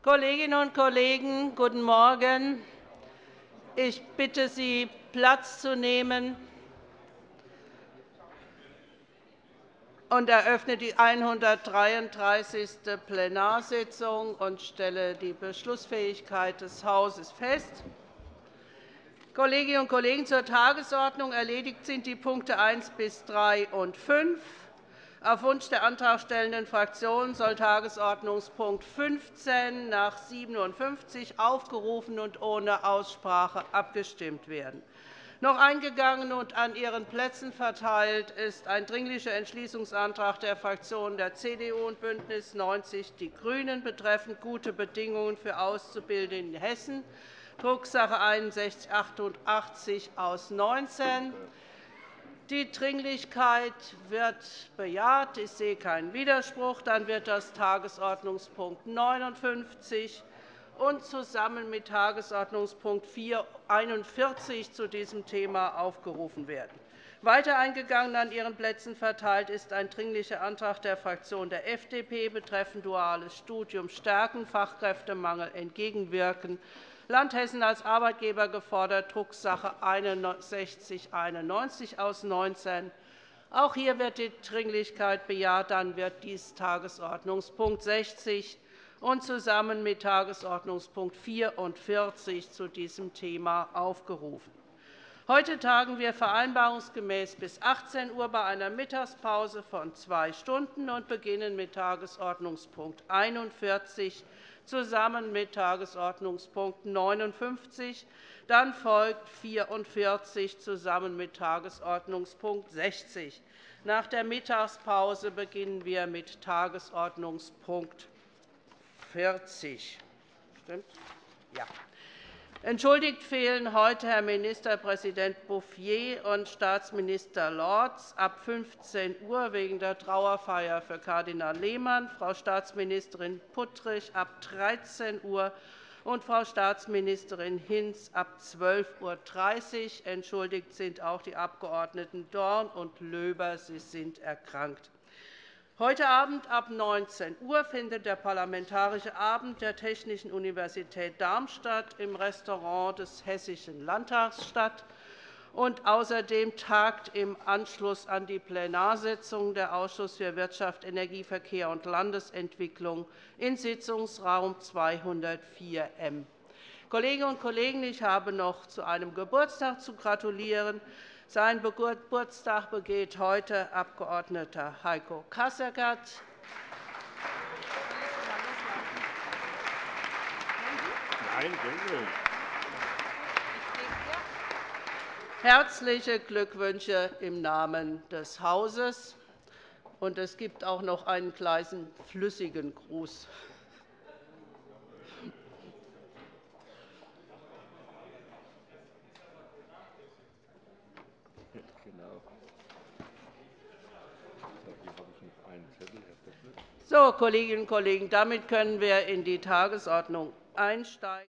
Kolleginnen und Kollegen, guten Morgen. Ich bitte Sie, Platz zu nehmen und eröffne die 133. Plenarsitzung und stelle die Beschlussfähigkeit des Hauses fest. Kolleginnen und Kollegen, zur Tagesordnung erledigt sind die Punkte 1 bis 3 und 5. Auf Wunsch der antragstellenden Fraktion soll Tagesordnungspunkt 15 nach 57 aufgerufen und ohne Aussprache abgestimmt werden. Noch eingegangen und an Ihren Plätzen verteilt ist ein Dringlicher Entschließungsantrag der Fraktionen der CDU und BÜNDNIS 90 die GRÜNEN betreffend gute Bedingungen für Auszubildende in Hessen. Drucksache 6188 aus 19. Die Dringlichkeit wird bejaht. Ich sehe keinen Widerspruch. Dann wird das Tagesordnungspunkt 59 und zusammen mit Tagesordnungspunkt 41 zu diesem Thema aufgerufen werden. Weiter eingegangen an Ihren Plätzen verteilt ist ein Dringlicher Antrag der Fraktion der FDP betreffend duales Studium stärken, Fachkräftemangel entgegenwirken. Land Hessen als Arbeitgeber gefordert, Drucksache 6191 aus 19. Auch hier wird die Dringlichkeit bejaht. Dann wird dies Tagesordnungspunkt 60 und zusammen mit Tagesordnungspunkt 44 zu diesem Thema aufgerufen. Heute tagen wir vereinbarungsgemäß bis 18 Uhr bei einer Mittagspause von zwei Stunden und beginnen mit Tagesordnungspunkt 41 zusammen mit Tagesordnungspunkt 59. Dann folgt 44 zusammen mit Tagesordnungspunkt 60. Nach der Mittagspause beginnen wir mit Tagesordnungspunkt 40. Stimmt? Ja. Entschuldigt fehlen heute Herr Ministerpräsident Bouffier und Staatsminister Lorz ab 15 Uhr wegen der Trauerfeier für Kardinal Lehmann, Frau Staatsministerin Puttrich ab 13 Uhr und Frau Staatsministerin Hinz ab 12.30 Uhr. Entschuldigt sind auch die Abgeordneten Dorn und Löber. Sie sind erkrankt. Heute Abend ab 19 Uhr findet der Parlamentarische Abend der Technischen Universität Darmstadt im Restaurant des Hessischen Landtags statt. Und außerdem tagt im Anschluss an die Plenarsitzung der Ausschuss für Wirtschaft, Energie, Verkehr und Landesentwicklung in Sitzungsraum 204 M. Kolleginnen und Kollegen, ich habe noch zu einem Geburtstag zu gratulieren. Sein Geburtstag begeht heute Abg. Heiko Kasseckert. Herzliche Glückwünsche im Namen des Hauses. es gibt auch noch einen kleinen flüssigen Gruß. So, Kolleginnen und Kollegen, damit können wir in die Tagesordnung einsteigen.